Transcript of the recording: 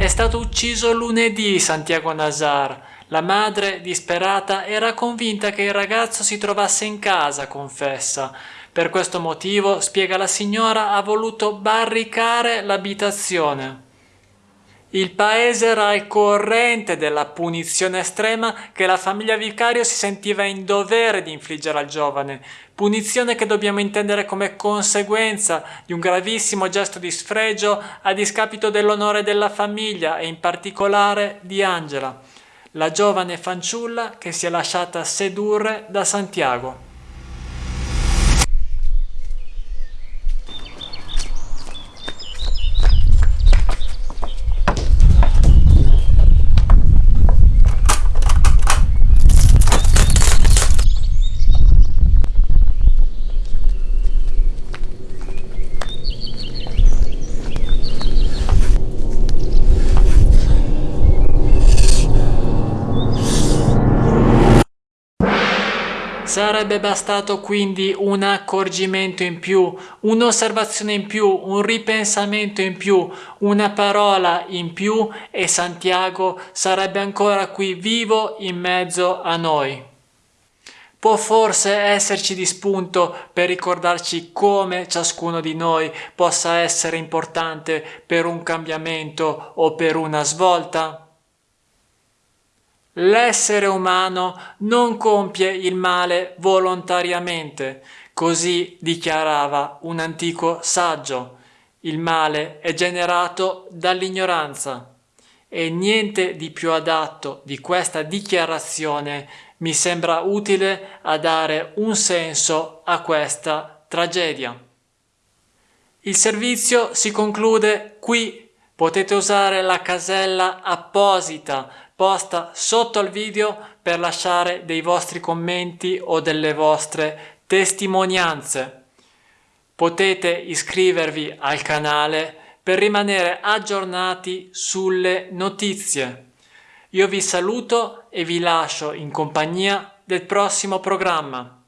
è stato ucciso lunedì Santiago Nazar. La madre, disperata, era convinta che il ragazzo si trovasse in casa, confessa. Per questo motivo, spiega la signora, ha voluto barricare l'abitazione. Il paese era al corrente della punizione estrema che la famiglia Vicario si sentiva in dovere di infliggere al giovane, punizione che dobbiamo intendere come conseguenza di un gravissimo gesto di sfregio a discapito dell'onore della famiglia e in particolare di Angela, la giovane fanciulla che si è lasciata sedurre da Santiago. Sarebbe bastato quindi un accorgimento in più, un'osservazione in più, un ripensamento in più, una parola in più e Santiago sarebbe ancora qui vivo in mezzo a noi. Può forse esserci di spunto per ricordarci come ciascuno di noi possa essere importante per un cambiamento o per una svolta? L'essere umano non compie il male volontariamente, così dichiarava un antico saggio. Il male è generato dall'ignoranza e niente di più adatto di questa dichiarazione mi sembra utile a dare un senso a questa tragedia. Il servizio si conclude qui. Potete usare la casella apposita posta sotto al video per lasciare dei vostri commenti o delle vostre testimonianze. Potete iscrivervi al canale per rimanere aggiornati sulle notizie. Io vi saluto e vi lascio in compagnia del prossimo programma.